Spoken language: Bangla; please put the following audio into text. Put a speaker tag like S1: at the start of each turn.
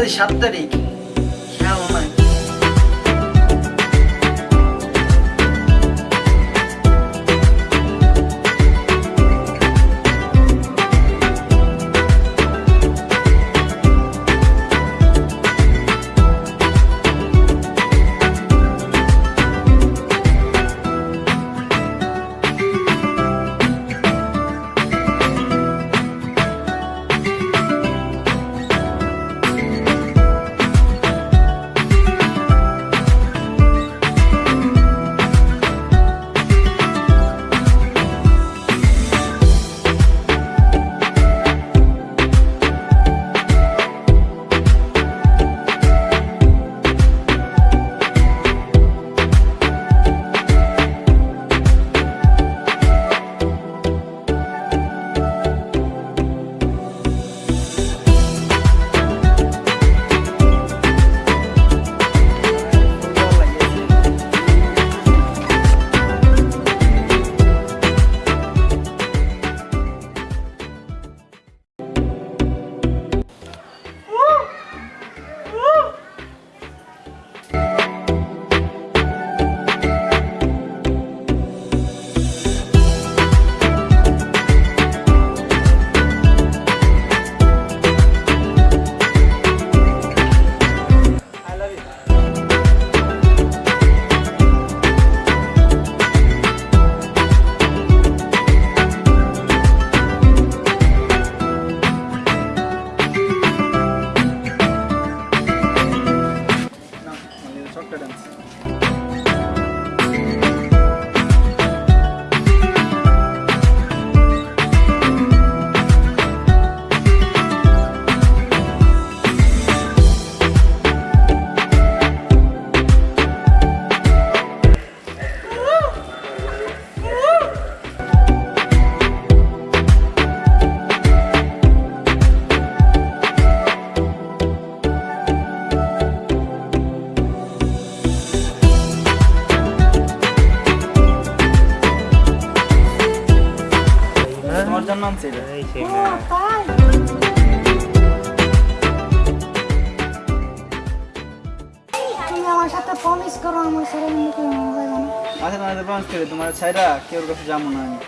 S1: ったりしゃったり reluctance. আনছি এটা
S2: তুমি আমার সাথে প্রমিস করো আমার ছেলে মেয়েকে হবে না
S1: আচ্ছা তোমাদের প্রমিস করে তোমার ছাইরা কেউ কাছে যাব না আমি